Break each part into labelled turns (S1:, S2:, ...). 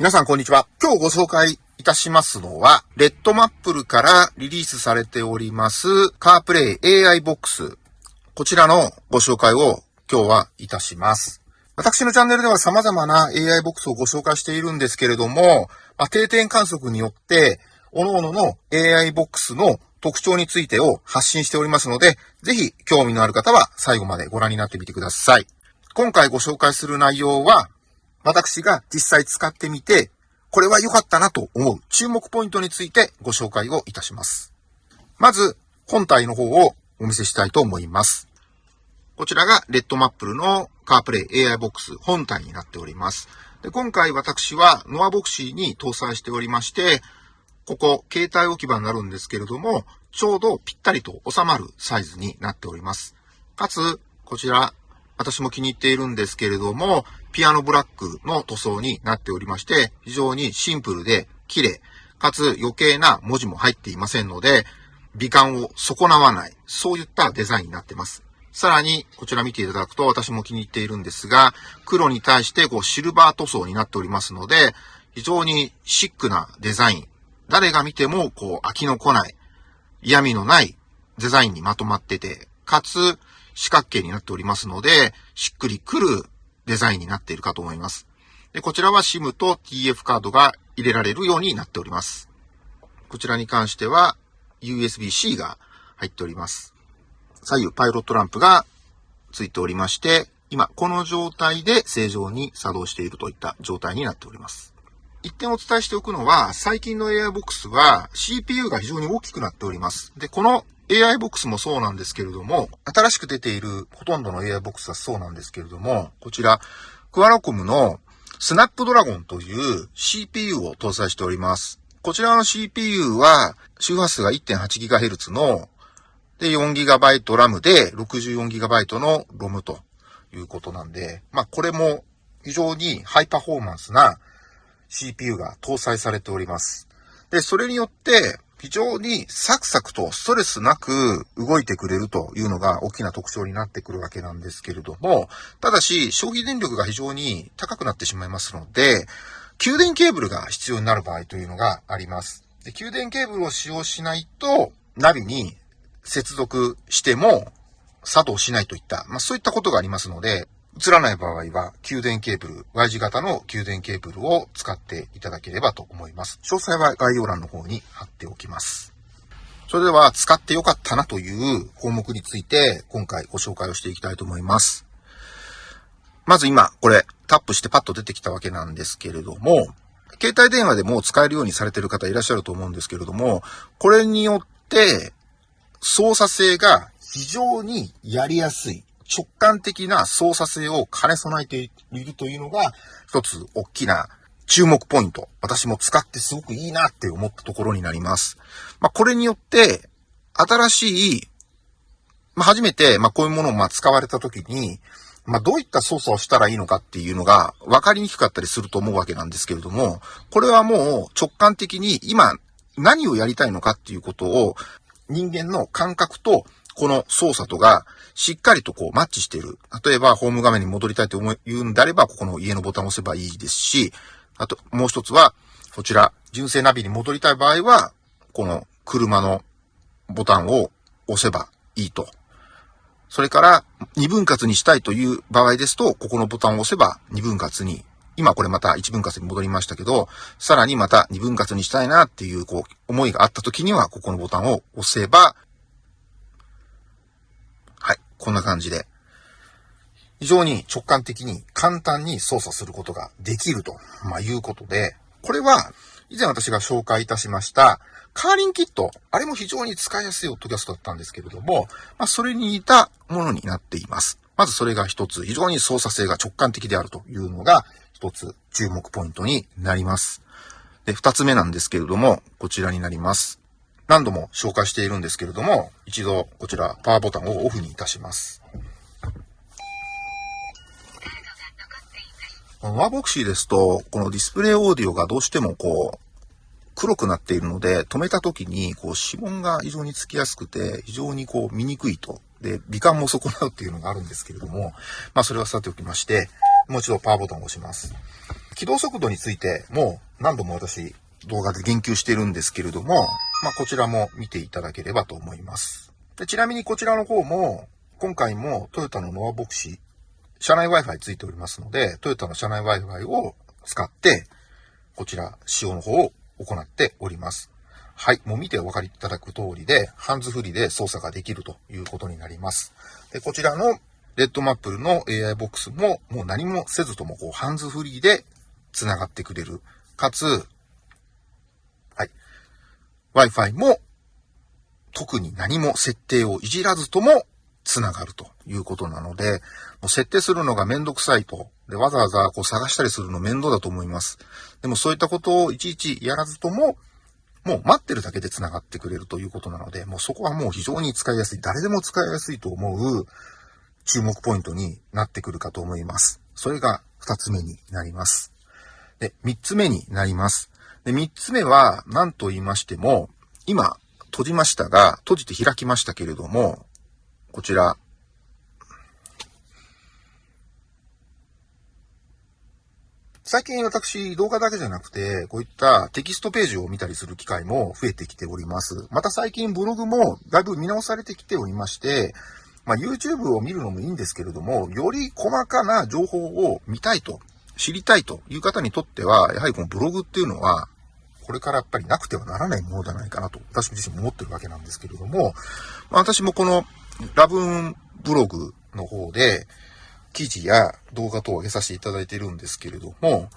S1: 皆さんこんにちは。今日ご紹介いたしますのは、レッドマップルからリリースされております、カープレイ AI ボックス。こちらのご紹介を今日はいたします。私のチャンネルでは様々な AI ボックスをご紹介しているんですけれども、まあ、定点観測によって、各々の AI ボックスの特徴についてを発信しておりますので、ぜひ興味のある方は最後までご覧になってみてください。今回ご紹介する内容は、私が実際使ってみて、これは良かったなと思う注目ポイントについてご紹介をいたします。まず、本体の方をお見せしたいと思います。こちらがレッドマップルのカープレイ AI ボックス本体になっております。で今回私はノアボクシーに搭載しておりまして、ここ携帯置き場になるんですけれども、ちょうどぴったりと収まるサイズになっております。かつ、こちら私も気に入っているんですけれども、ピアノブラックの塗装になっておりまして、非常にシンプルで綺麗、かつ余計な文字も入っていませんので、美観を損なわない、そういったデザインになっています。さらに、こちら見ていただくと私も気に入っているんですが、黒に対してこうシルバー塗装になっておりますので、非常にシックなデザイン。誰が見てもこう飽きのこない、嫌味のないデザインにまとまってて、かつ、四角形になっておりますので、しっくりくるデザインになっているかと思います。で、こちらは SIM と TF カードが入れられるようになっております。こちらに関しては USB-C が入っております。左右パイロットランプがついておりまして、今この状態で正常に作動しているといった状態になっております。一点お伝えしておくのは、最近の AI ボックスは CPU が非常に大きくなっております。で、この AI ボックスもそうなんですけれども、新しく出ているほとんどの AI ボックスはそうなんですけれども、こちら、クアラコムのスナップドラゴンという CPU を搭載しております。こちらの CPU は周波数が 1.8GHz ので 4GB RAM で 64GB の ROM ということなんで、まあこれも非常にハイパフォーマンスな CPU が搭載されております。で、それによって非常にサクサクとストレスなく動いてくれるというのが大きな特徴になってくるわけなんですけれども、ただし消費電力が非常に高くなってしまいますので、給電ケーブルが必要になる場合というのがあります。で給電ケーブルを使用しないと、ナビに接続しても作動しないといった、まあそういったことがありますので、映らない場合は、給電ケーブル、Y 字型の給電ケーブルを使っていただければと思います。詳細は概要欄の方に貼っておきます。それでは、使ってよかったなという項目について、今回ご紹介をしていきたいと思います。まず今、これ、タップしてパッと出てきたわけなんですけれども、携帯電話でも使えるようにされている方いらっしゃると思うんですけれども、これによって、操作性が非常にやりやすい。直感的な操作性を兼ね備えているというのが、一つ大きな注目ポイント。私も使ってすごくいいなって思ったところになります。まあ、これによって、新しい、まあ、初めて、ま、こういうものをま使われたときに、まあ、どういった操作をしたらいいのかっていうのが分かりにくかったりすると思うわけなんですけれども、これはもう直感的に今何をやりたいのかっていうことを人間の感覚とこの操作とがしっかりとこうマッチしている。例えば、ホーム画面に戻りたいと思うんであれば、ここの家のボタンを押せばいいですし、あと、もう一つは、こちら、純正ナビに戻りたい場合は、この車のボタンを押せばいいと。それから、二分割にしたいという場合ですと、ここのボタンを押せば二分割に、今これまた一分割に戻りましたけど、さらにまた二分割にしたいなっていう、こう、思いがあった時には、ここのボタンを押せば、こんな感じで、非常に直感的に簡単に操作することができると、まあ、いうことで、これは以前私が紹介いたしましたカーリンキット、あれも非常に使いやすいオットキャストだったんですけれども、まあ、それに似たものになっています。まずそれが一つ、非常に操作性が直感的であるというのが一つ注目ポイントになります。で、二つ目なんですけれども、こちらになります。何度も紹介しているんですけれども、一度こちらパワーボタンをオフにいたします。ワーボクシーですと、このディスプレイオーディオがどうしてもこう、黒くなっているので、止めた時に、こう、指紋が非常につきやすくて、非常にこう、見にくいと。で、美観も損なうっていうのがあるんですけれども、まあ、それはさておきまして、もう一度パワーボタンを押します。起動速度についても何度も私動画で言及してるんですけれども、まあ、こちらも見ていただければと思います。でちなみにこちらの方も、今回もトヨタのノアボクシー、車内 Wi-Fi ついておりますので、トヨタの車内 Wi-Fi を使って、こちら使用の方を行っております。はい。もう見てお分かりいただく通りで、ハンズフリーで操作ができるということになります。で、こちらのレッドマップルの AI ボックスも、もう何もせずとも、こう、ハンズフリーで繋がってくれる。かつ、Wi-Fi も、特に何も設定をいじらずとも繋がるということなので、もう設定するのがめんどくさいと。で、わざわざこう探したりするの面倒だと思います。でもそういったことをいちいちやらずとも、もう待ってるだけで繋がってくれるということなので、もうそこはもう非常に使いやすい、誰でも使いやすいと思う注目ポイントになってくるかと思います。それが二つ目になります。で、三つ目になります。で、三つ目は何と言いましても、今閉じましたが、閉じて開きましたけれども、こちら、最近私、動画だけじゃなくて、こういったテキストページを見たりする機会も増えてきております。また最近ブログもだいぶ見直されてきておりまして、まあ、YouTube を見るのもいいんですけれども、より細かな情報を見たいと、知りたいという方にとっては、やはりこのブログっていうのは、これからやっぱりなくてはならないものじゃないかなと、私自身も思ってるわけなんですけれども、まあ、私もこのラブーンブログの方で、記事や動画等を上げさせていただいているんですけれども、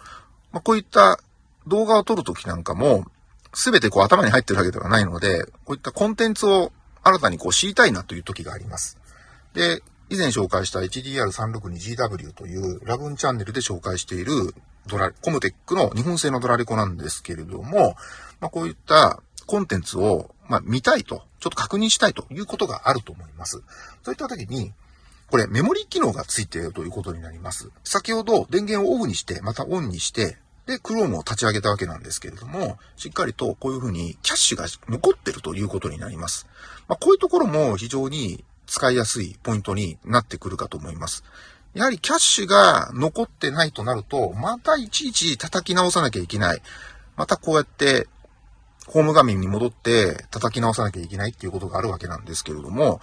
S1: まあ、こういった動画を撮るときなんかも、すべてこう頭に入ってるわけではないので、こういったコンテンツを新たにこう知りたいなという時があります。で、以前紹介した HDR362GW というラブンチャンネルで紹介しているドラ、コムテックの日本製のドラレコなんですけれども、まあ、こういったコンテンツを、まあ、見たいと、ちょっと確認したいということがあると思います。そういった時に、これメモリー機能がついているということになります。先ほど電源をオフにして、またオンにして、で、Chrome を立ち上げたわけなんですけれども、しっかりとこういうふうにキャッシュが残ってるということになります。まあ、こういうところも非常に使いやすいポイントになってくるかと思います。やはりキャッシュが残ってないとなると、またいちいち叩き直さなきゃいけない。またこうやってホーム画面に戻って叩き直さなきゃいけないっていうことがあるわけなんですけれども、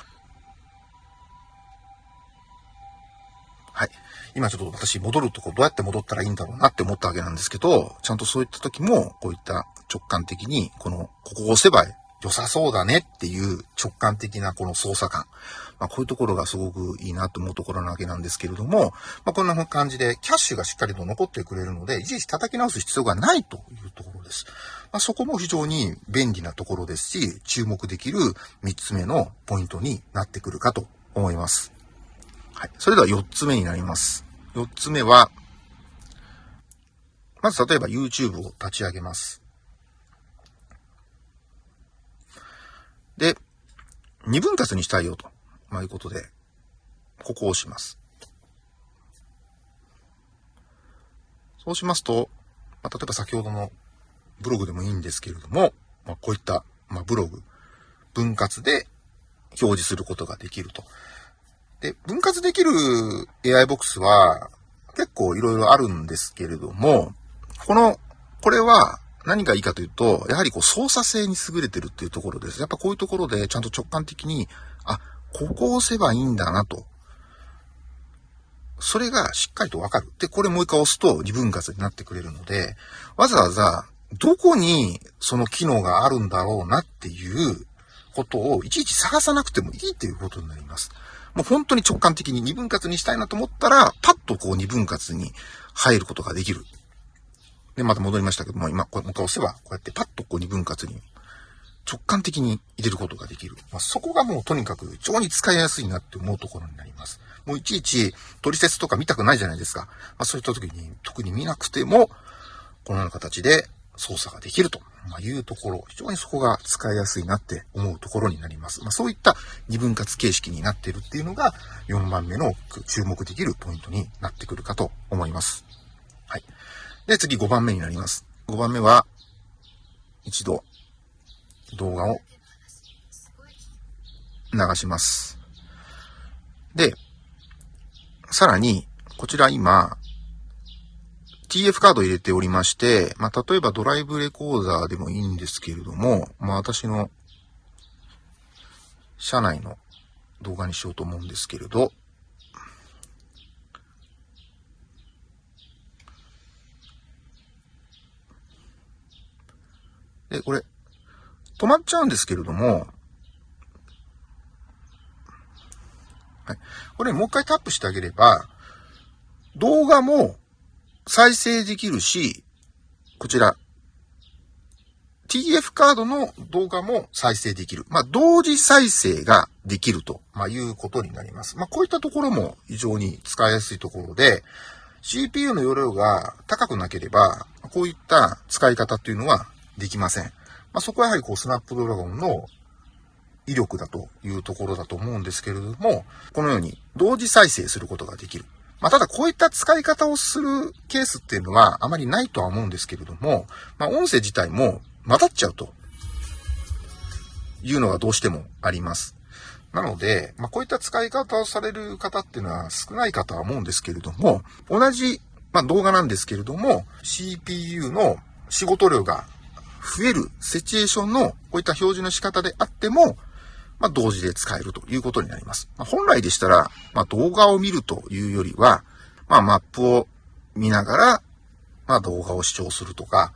S1: はい。今ちょっと私戻るとこどうやって戻ったらいいんだろうなって思ったわけなんですけど、ちゃんとそういった時も、こういった直感的に、この、ここを押せば良さそうだねっていう直感的なこの操作感。まあ、こういうところがすごくいいなと思うところなわけなんですけれども、まあ、こんな感じでキャッシュがしっかりと残ってくれるので、いちいち叩き直す必要がないというところです。まあ、そこも非常に便利なところですし、注目できる3つ目のポイントになってくるかと思います。はい。それでは4つ目になります。4つ目は、まず例えば YouTube を立ち上げます。で、2分割にしたいよと、まあ、いうことで、ここを押します。そうしますと、まあ、例えば先ほどのブログでもいいんですけれども、まあ、こういった、まあ、ブログ、分割で表示することができると。で、分割できる AI ボックスは結構いろいろあるんですけれども、この、これは何がいいかというと、やはりこう操作性に優れてるっていうところです。やっぱこういうところでちゃんと直感的に、あ、ここを押せばいいんだなと。それがしっかりとわかる。で、これもう一回押すと二分割になってくれるので、わざわざどこにその機能があるんだろうなっていうことをいちいち探さなくてもいいっていうことになります。もう本当に直感的に二分割にしたいなと思ったら、パッとこう二分割に入ることができる。で、また戻りましたけども、今、これもう一回押せば、こうやってパッとこう二分割に直感的に入れることができる。まあ、そこがもうとにかく非常に使いやすいなって思うところになります。もういちいち取説とか見たくないじゃないですか。まあ、そういった時に特に見なくても、このような形で操作ができるというところ、非常にそこが使いやすいなって思うところになります。まあ、そういった二分割形式になっているっていうのが4番目の注目できるポイントになってくるかと思います。はい。で、次5番目になります。5番目は、一度動画を流します。で、さらに、こちら今、TF カード入れておりまして、まあ、例えばドライブレコーダーでもいいんですけれども、まあ、私の車内の動画にしようと思うんですけれど、で、これ、止まっちゃうんですけれども、はい。これもう一回タップしてあげれば、動画も再生できるし、こちら、TF カードの動画も再生できる。まあ、同時再生ができると、まあ、いうことになります。まあ、こういったところも非常に使いやすいところで、CPU の容量が高くなければ、こういった使い方っていうのはできません。まあ、そこはやはりこう、スナップドラゴンの威力だというところだと思うんですけれども、このように同時再生することができる。まあ、ただこういった使い方をするケースっていうのはあまりないとは思うんですけれども、まあ、音声自体も混ざっちゃうというのがどうしてもあります。なので、まあ、こういった使い方をされる方っていうのは少ないかとは思うんですけれども、同じ、まあ、動画なんですけれども、CPU の仕事量が増えるシチュエーションのこういった表示の仕方であっても、まあ、同時で使えるということになります。まあ、本来でしたら、まあ、動画を見るというよりは、まあ、マップを見ながら、まあ、動画を視聴するとか、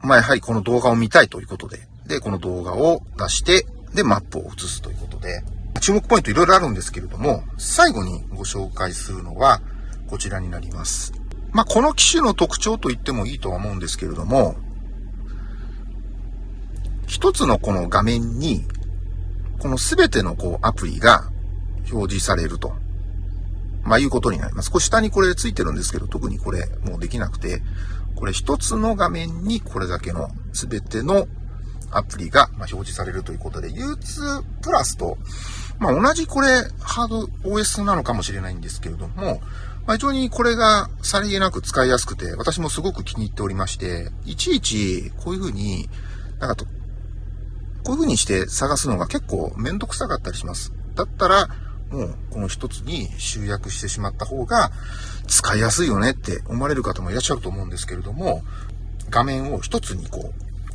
S1: まあ、やはりこの動画を見たいということで、で、この動画を出して、で、マップを映すということで、注目ポイントいろいろあるんですけれども、最後にご紹介するのは、こちらになります。まあ、この機種の特徴と言ってもいいとは思うんですけれども、一つのこの画面に、このすべてのこうアプリが表示されると。まあいうことになります。これ下にこれついてるんですけど、特にこれもうできなくて、これ一つの画面にこれだけのすべてのアプリが表示されるということで、U2 プラスと、まあ同じこれハード OS なのかもしれないんですけれども、まあ非常にこれがさりげなく使いやすくて、私もすごく気に入っておりまして、いちいちこういうふうに、なんかこういう風にして探すのが結構めんどくさかったりします。だったら、もうこの一つに集約してしまった方が使いやすいよねって思われる方もいらっしゃると思うんですけれども、画面を一つにこ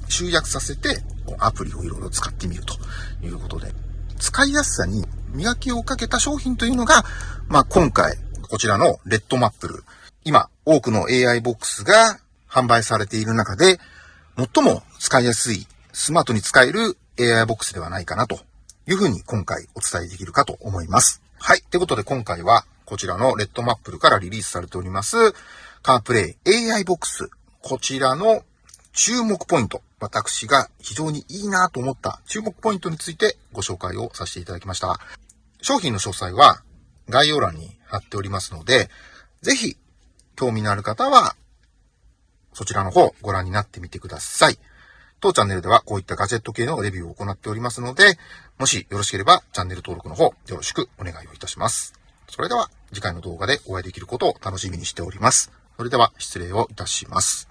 S1: う集約させてアプリをいろいろ使ってみるということで、使いやすさに磨きをかけた商品というのが、まあ今回こちらのレッドマップル。今多くの AI ボックスが販売されている中で最も使いやすいスマートに使える AI ボックスではないかなというふうに今回お伝えできるかと思います。はい。ということで今回はこちらのレッドマップルからリリースされておりますカープレイ AI ボックス。こちらの注目ポイント。私が非常にいいなと思った注目ポイントについてご紹介をさせていただきました。商品の詳細は概要欄に貼っておりますので、ぜひ興味のある方はそちらの方ご覧になってみてください。当チャンネルではこういったガジェット系のレビューを行っておりますので、もしよろしければチャンネル登録の方よろしくお願いをいたします。それでは次回の動画でお会いできることを楽しみにしております。それでは失礼をいたします。